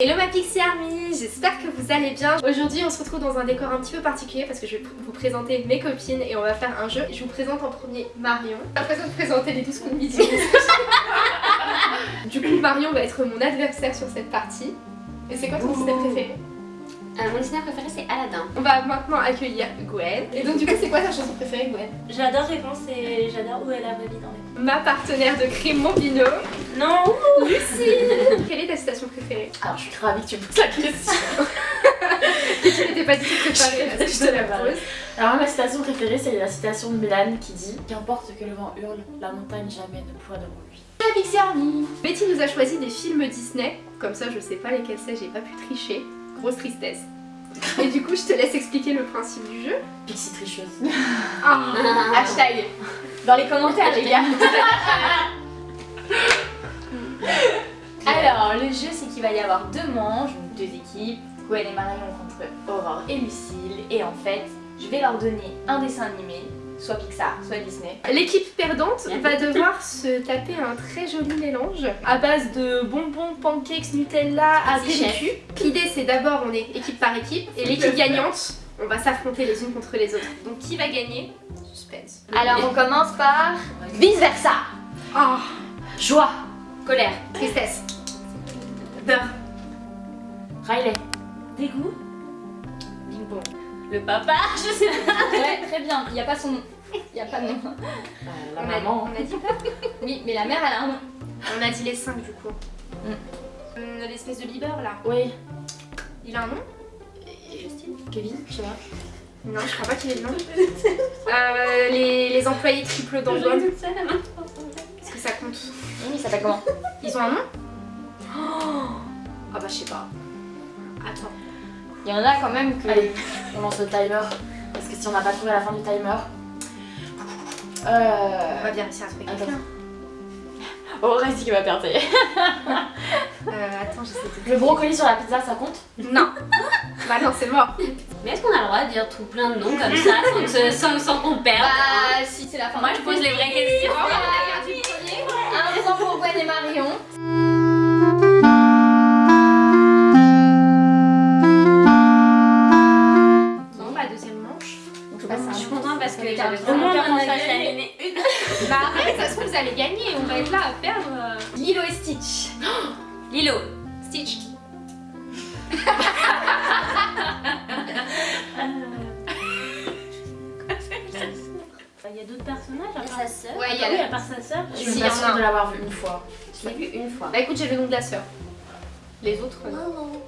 Hello ma Pixie Army, j'espère que vous allez bien. Aujourd'hui on se retrouve dans un décor un petit peu particulier parce que je vais vous présenter mes copines et on va faire un jeu. Je vous présente en premier Marion. Après ça de présenter les 12 coups de midi. du coup Marion va être mon adversaire sur cette partie. Et c'est quoi ton Disney préféré? Euh, Mon Disney préféré c'est Aladdin. On va maintenant accueillir Gwen. Et donc du coup c'est quoi ta chanson préférée Gwen? J'adore Réponse et j'adore Où est la vraie vie dans les Ma partenaire de crime mon binôme. Non Lucie Alors je suis ravie que tu me poses la question. tu n'étais pas du tout préparée là, je te la pose. Alors ma citation préférée c'est la citation de Mélane qui dit Qu'importe que le vent hurle, la montagne jamais ne pourra devant lui. La Pixie Army Betty nous a choisi des films Disney, comme ça je sais pas lesquels c'est, j'ai pas pu tricher. Grosse tristesse. Et du coup je te laisse expliquer le principe du jeu. Pixie tricheuse. Ah. Hashtag dans les commentaires les gars. Alors le jeu c'est qu'il va y avoir deux manches, deux équipes, Gwen et Marion contre Aurore et Lucille et en fait je vais leur donner un dessin animé, soit Pixar, soit Disney. L'équipe perdante va devoir se taper un très joli mélange à base de bonbons, pancakes, Nutella, apéritif. L'idée c'est d'abord on est équipe par équipe et l'équipe gagnante on va s'affronter les unes contre les autres. Donc qui va gagner? Suspense. Alors on commence par vice versa. Oh, Joie. Colère. tristesse. Riley. Dégoût. Bing bong. Le papa, je sais pas. Ouais, très bien. Il n'y a pas son nom. Il n'y a pas de nom. Euh, la On a, maman. on a dit quoi? Oui, mais la mère elle a un nom. On a dit les 5 du coup. Mm. Euh, L'espèce de leader là. Oui. Il a un nom? Kevin, je sais pas. Non, je crois pas qu'il ait le nom. Euh, les, les employés triple d'embauche. toute seule à main. Est-ce que ça compte Oui, il s'appelle comment? Ils ont un nom? Ah bah je sais pas. Attends. Il y en a quand même que... Allez, on lance le timer. Parce que si on n'a pas trouvé à la fin du timer. On Euh. va bien réussir à trouver quelqu'un. Oh, reste qui va perdre. Euh, attends, j'essaie de... Le brocoli sur la pizza, ça compte? Non Bah non, c'est mort. Mais est-ce qu'on a le droit de dire tout plein de noms comme ça sans, sans, sans qu'on perde Bah si c'est la fin. Moi je pose les vraies questions. Un point pour Gwen et Marion. Que j'avais Au moins, on a gagné. une. Bah arrête, ça se trouve vous allez gagner, on va être là à perdre. euh. Lilo et Stitch. Lilo. Stitch. Il y a d'autres personnages à part... sa sœur. Ouais, il y Ah a oui, à part sa sœur. Je suis pas sûre de l'avoir vu une fois. Je l'ai vu une fois. Bah écoute, j'ai le nom de la sœur. Les autres, euh, non.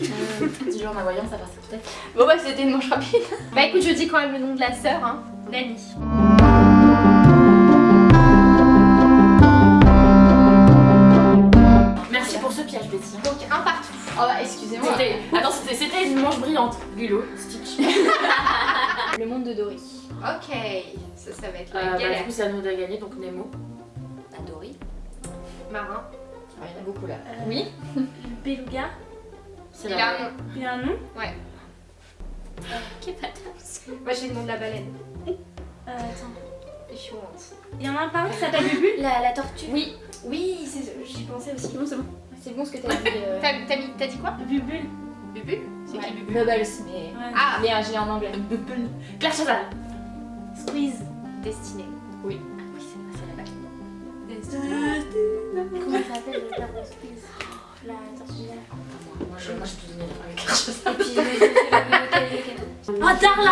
Dis-le en ma voyant, ça passait peut-être. Bon bah c'était une manche rapide. Bah écoute, je dis quand même le nom de la sœur, hein. Nani. Merci pour ce piège, Betty. Donc un partout. Oh bah excusez-moi. Attends, c'était, c'était une manche brillante. Lilo, Stitch. Le monde de Dory. Ok, ça, ça va être Euh, la bah, du galère. coup, c'est à nous de gagner, donc Nemo. Adori. Marin. Ah, il y en a beaucoup là. Euh, Oui. Beluga. C'est Il a un nom. Il a un nom Quelle patate. Moi j'ai le nom de la baleine. euh, Attends. Je suis honte. Il y en a un par un qui s'appelle Bubu La, la tortue. Oui. Oui, j'y pensais aussi. Non c'est bon. C'est bon ce que t'as dit. euh, T'as dit quoi Bubule. Bubu C'est ouais. qui Bubu Bubbles mais... Ouais. Ah Mais l'ai en anglais. Bubble. Claire Chazal. Squeeze. Destinée. Oui. Ah oui, c'est c'est la baleine. Destinée. Comment elle s'appelle le père de Squeeze? La tortue. Moi, je, moi, je te donnais avec Claire Chazal. Et puis lequel Ah, Darla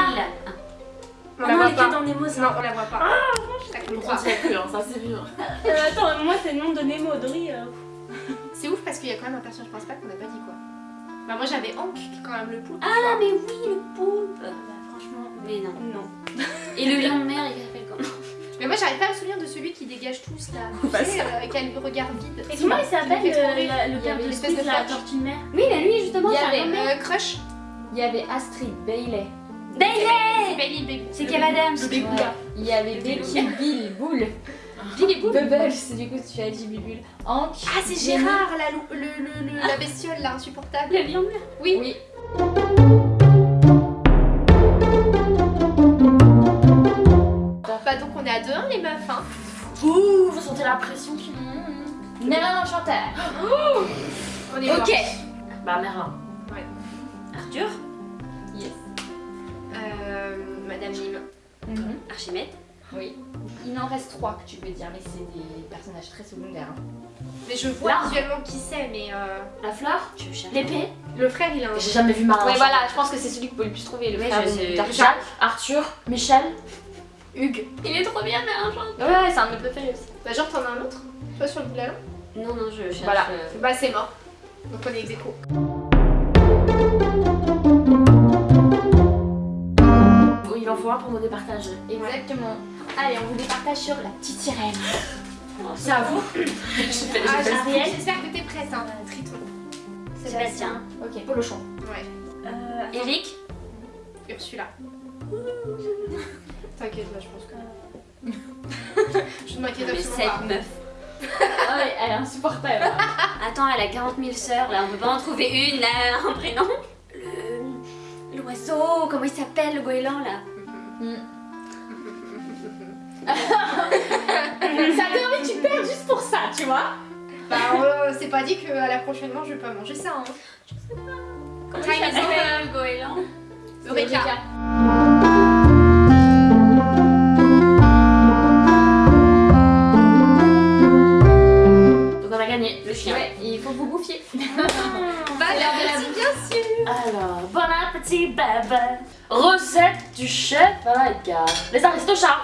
Ah la elle était pas. dans Nemo, ça. Non, on la voit pas. Tu y as cru, hein, ça c'est hein. Euh, attends, moi c'est le nom de Nemo. Dory. euh, C'est ouf parce qu'il y a quand même un personnage principal qu'on n'a pas dit quoi. Bah moi j'avais Hank qui est quand même le poulpe. Ah mais oui le poulpe. Bah franchement. Mais non. Non. Et le lion de mer il s'appelle comment Mais moi j'arrive pas à me souvenir de celui qui dégage tous là. Tu sais, euh, avec un regard vide. Et comment il s'appelle euh, la- le père avait de l'espèce de la tortue de mer Oui mais lui justement Il y avait, Euh, Crush. Il y avait Astrid, Bailey. Bailey. C'est Kev Adams. Ouais. Il y avait Becky, Bill, Bull. Billy Boop. Bubbles, du coup tu as dit Bubule. Hank. Ah c'est. Gérard la, le, la bestiole là insupportable. Le lion de mer. Oui. Oui. Bah donc on est à 2-1 les meufs hein. Ouh, vous sentez la pression qui monte. Merlin l'enchanteur. On est Ok. Bah Merlin. Arthur, Euh, Madame Mime. Mhm. Archimède, Oui. Il en reste trois que tu peux dire, mais c'est des personnages très secondaires. hein. Mais je vois visuellement qui c'est, mais euh, La fleur tu veux chercher L'épée le frère il a un. J'ai jamais vu Merlin. Ouais, voilà, je pense que c'est celui que vous pouvez le plus trouver, le frère. Jacques, Arthur, Michel. Hugues. Il est trop bien, mais un genre. Ouais, ouais, c'est un de mes préférés aussi. Bah, genre, t'en as un autre Toi sur le bout de la langue Non, non, je cherche. Voilà. euh, Bah, c'est mort. Donc, on est ex aequo. Il en faut un pour nous départager. Exactement. Allez, on vous départage sur la petite sirène. C'est à vous Ah. J'espère que t'es prête, hein, Triton. Sébastien, Ok. Polochon. Ouais, Euh, Eric, Ursula. T'inquiète, là, je pense que. je ne m'inquiète absolument cette pas. meuf. ah ouais, elle est insupportable. Attends, elle a 40 000 sœurs, là, on peut pas en trouver une, là, un prénom Le. L'oiseau, comment il s'appelle, le goéland, là ça donne envie que tu perds juste pour ça, tu vois. Bah, euh, c'est pas dit qu'à la prochaine manche, je vais pas manger ça, hein. Comment il s'appelle, le goéland? Eureka. Le chien. Ouais, il faut que vous bouffiez. Bah, merci, bien sûr. Alors, bon appétit, baba. Recette du chef Edgar. Les aristochats.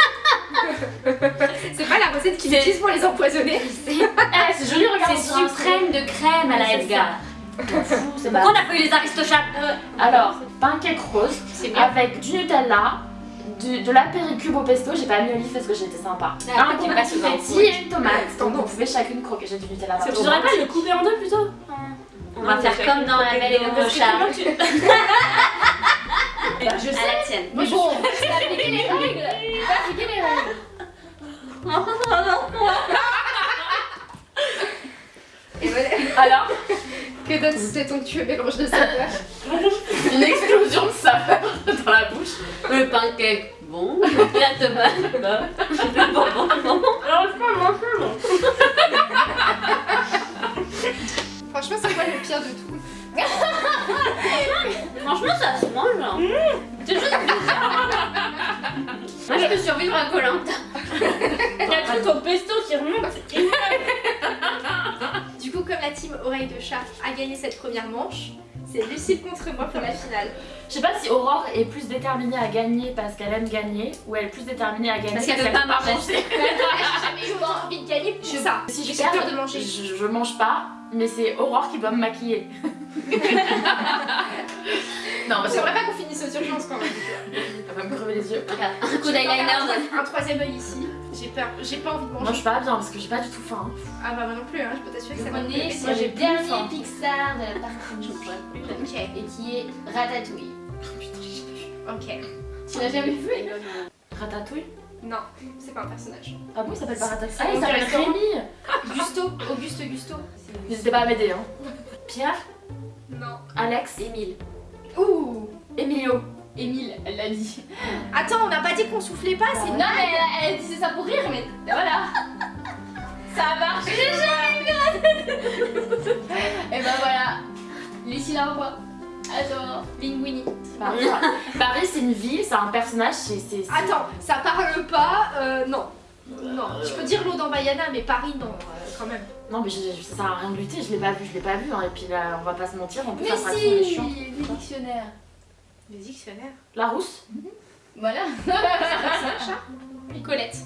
C'est pas la recette qu'ils utilisent pour les empoisonner. Eh, c'est joli, regarde. C'est suprême de crème à la Edgar. On n'a pas eu les aristochats Alors, pancake bien. avec du Nutella, de l'apéricube au pesto. J'ai pas mis olive parce que j'étais sympa. Ah, un tu aux petit et une tomate. Donc vous Tendance. pouvez chacune croquer. J'ai du Nutella. Partout. bon. pas le couper en deux plutôt On va faire comme dans la belle et le clochard. Je À la tienne. Mais bon, faut appliquer les règles. Faut appliquer les règles. Et voilà. Alors, Que donne ce onctueux mélange de saveurs une explosion de saveur dans la bouche. Le pancake, bon. La tomate, bon. Bon, bon, bon. Franchement, c'est quoi le pire de tout? Franchement, ça se mange. hein. C'est juste Moi, je peux survivre à Colanta. Il y a le truc au pesto qui remonte. Du coup, comme la team Oreille de Chat a gagné cette première manche, c'est Lucille contre moi pour la finale. Je sais pas si Aurore est plus déterminée à gagner parce qu'elle aime gagner ou elle est plus déterminée à gagner Parce qu'elle veut aime pas manger. J'ai jamais envie de gagner pour ça. Si je J'ai perds, peur de manger. Je, je mange pas, mais c'est Aurore qui doit me maquiller. non, parce J'aimerais pas qu'on finisse aux urgences quand même. elle va me crever les yeux. Un coup d'eyeliner. Un troisième œil ici. J'ai peur. J'ai pas envie de Moi manger. je suis pas bien parce que j'ai pas du tout faim. Ah bah moi non plus, hein. je peux t'assurer que ça plaire. sur Moi, j'ai dernier faim. Pixar de la partie Ok, et qui est Ratatouille. ok. Tu l'as jamais vu Ratatouille? Non, c'est pas un personnage. Ah bon, il s'appelle pas Ratatouille Ah, il s'appelle. Rémi Gusto, Auguste Gusto. N'hésitez pas à m'aider, hein. Pierre? Non. Alex? Émile. Ouh Emilio Émile, elle l'a dit. Attends, on n'a pas dit qu'on soufflait pas, c'est Non, mais elle, elle disait ça pour rire, mais voilà. Ça a marché. Et ben voilà. Lucie l'envoie. Attends. Linguini. Paris, Paris, c'est une ville, c'est un personnage, c'est... Attends, ça parle pas, euh, non. Non, je peux dire l'eau dans Bayana, mais Paris, non, euh, quand même. Non mais je- je- ça sert à rien de lutter, je l'ai pas vu, je l'ai pas vu, hein. et puis là on va pas se mentir, en plus Mais si, les dictionnaires. Le dictionnaire. La rousse Voilà. Colette.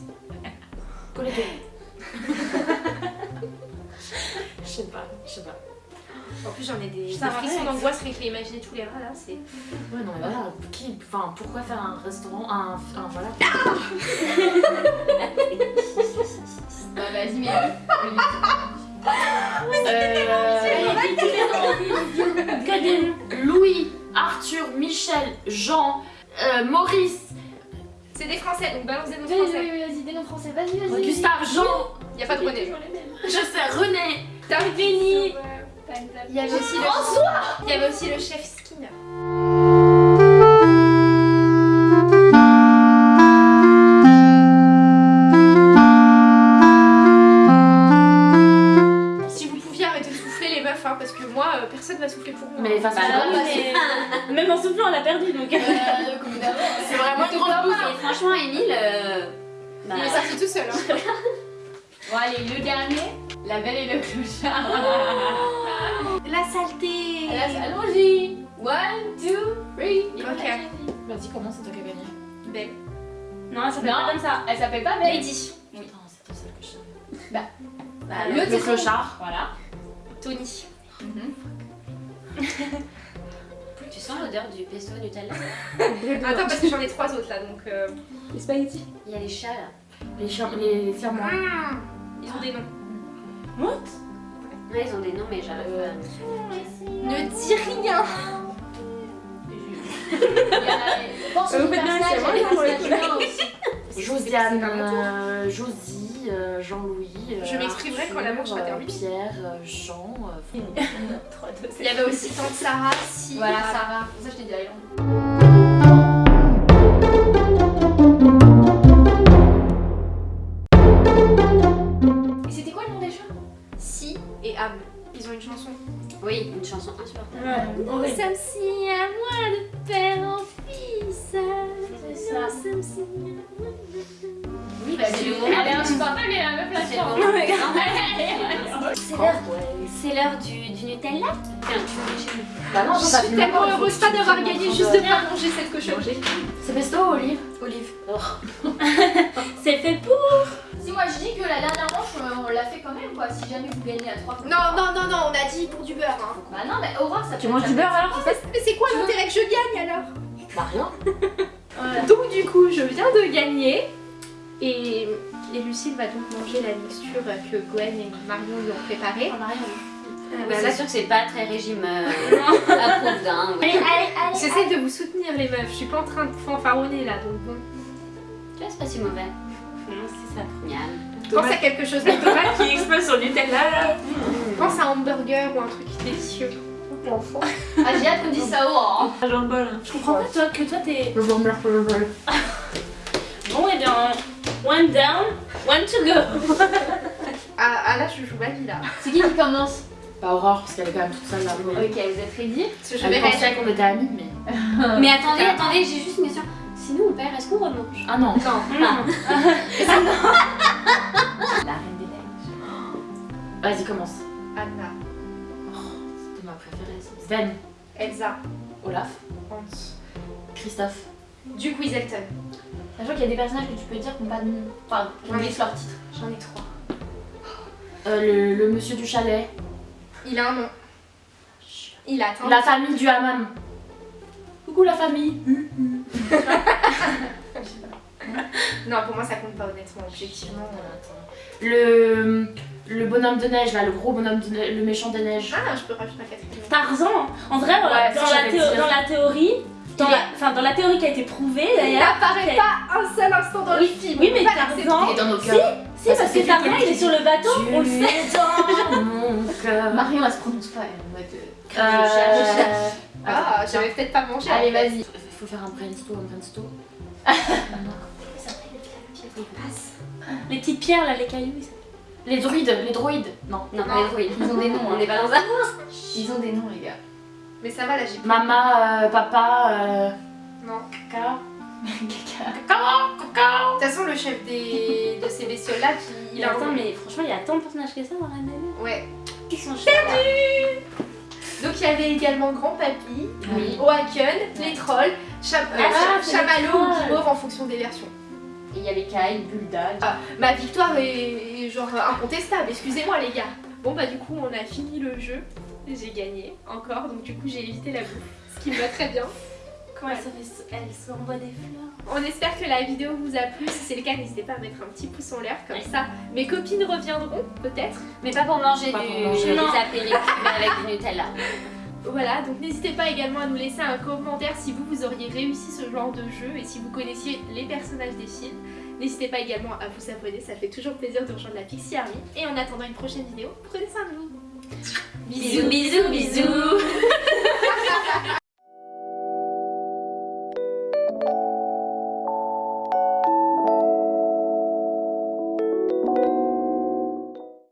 Colette. Je sais pas, je sais pas. En plus, j'en ai des, des frissons d'angoisse rien que l'imaginer tous les rats là, c'est. Ouais non mais voilà, qui, enfin pourquoi faire un restaurant, un, un voilà. Bah, vas-y, mais. Euh, Louis, Arthur, Michel, Jean, euh, Maurice, C'est des français, donc balance des noms Vas-y, français. vas-y, vas-y, des noms français. Vas-y, vas-y. Gustave, Jean, Y a pas de René. je sais, René, T'as Béni. Il y avait aussi le. Il y avait aussi le chef Skinner. Donc. C'est vraiment une grande bouffe. Et franchement, Emile, euh, bah, Il est sorti tout seul. Hein. Bon allez, le dernier, la belle et le clochard. La saleté. Alors, Allons-y. One, two, three. Ok. Vas-y, commence, c'est toi qui as gagné. Belle. Non, ça fait Non, pas comme ça. Elle s'appelle pas Belle. Lady. C'est toi celle que je savais. Bah, Le, clochard. Voilà. Tony. Tu sens l'odeur du pesto Nutella Attends, parce que j'en ai trois autres là donc. euh, Les spaghettis. Il y a les chats là. Les, cham- les serments. Ils ont des noms. What? Ouais, ils ont des noms, mais j'arrive à me Ne dis rien. Pense au vous faites bien, personnage, c'est moi, il y a pour des le coup, personnages aussi. Josiane, euh, Josie, Jean-Louis. euh, Je m'exprimerai quand la manche sera euh, Pierre, euh, Jean. euh, 3, 2, Il y avait aussi Tante Sarah, si. Voilà, Sarah. Pour ça, je t'ai dit Island. Et c'était quoi le nom des chats Si et Am. Ils ont une chanson. Oui, une chanson insupportable. Ouais, Nous sommes si à moi de père en fils. Ça. Oui, bah c'est le moment. Elle est insupportable et la meuf la C'est l'heure, du, du Nutella. Tiens, tu veux chez nous. Bah non, Je suis fait tellement heureuse pas d'avoir gagné juste de pas manger cette cochonnerie. C'est pesto ou olive Olive. C'est fait pour. Si moi je dis que la dernière manche on l'a fait quand même quoi, si jamais vous gagnez à 3 Non, non, non, non, on a dit pour du beurre. Hein. Bah non, mais Aurore ça Tu manges du beurre alors Mais mais c'est quoi l'intérêt que je gagne alors? Bah rien. Donc du coup, je viens de gagner. Et, et Lucille va donc manger la mixture que Gwen et Marion lui ont préparée. Oui, Bah, c'est sûr que c'est pas très régime euh, ouais. Allez. J'essaie de vous soutenir les meufs, je suis pas en train de fanfaronner là, donc bon. Tu vois, c'est pas si mauvais. Non, c'est ça. Miam. Pense à quelque chose de tomate, Qui explose sur Nutella là. pense à un hamburger ou un truc délicieux. Ah j'ai hâte qu'on dise ça Aurore. hein. Ah, bol. Je comprends pas toi que toi t'es. Le bon. Bon, et bien. One down, one to go. Ah, ah là, je joue ma vie là. C'est qui qui commence Bah Aurore, parce qu'elle est quand même toute seule là. Ok, vous êtes ready Parce que je réagir. qu'on était amis, mais. Mais attendez, attendez, j'ai juste une question. Si nous on perd, est-ce qu'on remange Ah non. La reine des neiges. Vas-y, commence. Anna, Ça. Sven, Elsa, Olaf, Hans, Christophe. Duke Weaselton. Sachant qu'il y a des personnages que tu peux dire qui n'ont pas de nom. Enfin, qui Ouais. leur titre. J'en ai trois. Euh, le, le monsieur du chalet. Il a un nom. Il a atteint. La famille du hammam. Coucou la famille. Non, pour moi ça compte pas honnêtement, objectivement. Euh, Le, le bonhomme de neige, là, le gros bonhomme de neige, le méchant des neiges. Ah, je peux rajouter un quatrième. Tarzan, en vrai, euh, Ouais, dans, si, la j'allais théo- dire. dans la théorie, dans Il la, enfin, dans la théorie qui a été prouvée Il d'ailleurs. n'apparaît c'est- pas un seul instant dans le film. Oui, mais. Tarzan. Il est dans nos Si, cœurs. si, Parce parce que que Tarzan il est sur le bateau, on le sait. dans mon cœur. Marion elle se prononce pas, elle est en mode. euh, de Euh, je cherche. Ah, j'avais peut-être pas mangé. Allez, vas-y. Il faut faire un brainstorm, un brainstorm. Les petites pierres là, les cailloux. ils- Les druides, les droïdes. Non. Non, pas les druides. Ils ont des noms. On hein. n'est pas dans un. Ils ont des noms, les gars. Mais ça va là, j'ai Maman, euh, papa, euh... Non. Caca. Caca. Cacao. De toute façon, le chef des... de ces bestioles là, qui... Il a attends, mais franchement, il y a tant de personnages que ça dans Neiges. Ouais. Ils sont chers. Donc il y avait également Grand Papy, Oui. Oaken, les trolls, Cham- euh, Ah, Chamallow ou. Guimauve en fonction des versions. Et il y avait Kai, Bulda. Ah, ma victoire est genre incontestable, excusez-moi les gars. Bon bah du coup on a fini le jeu, j'ai gagné encore, donc du coup j'ai évité la bouffe, ce qui me va très bien. Comment elle se fait- Elle s'envoie des fleurs? On espère que la vidéo vous a plu, si c'est le cas n'hésitez pas à mettre un petit pouce en l'air, comme Ouais. ça mes copines reviendront peut-être. Mais pas pour manger Pas du pour manger. des avec du Nutella. Voilà, donc n'hésitez pas également à nous laisser un commentaire si vous, vous auriez réussi ce genre de jeu et si vous connaissiez les personnages des films. N'hésitez pas également à vous abonner, ça fait toujours plaisir de rejoindre la Pixie Army. Et en attendant une prochaine vidéo, prenez soin de vous. Bisous, bisous, bisous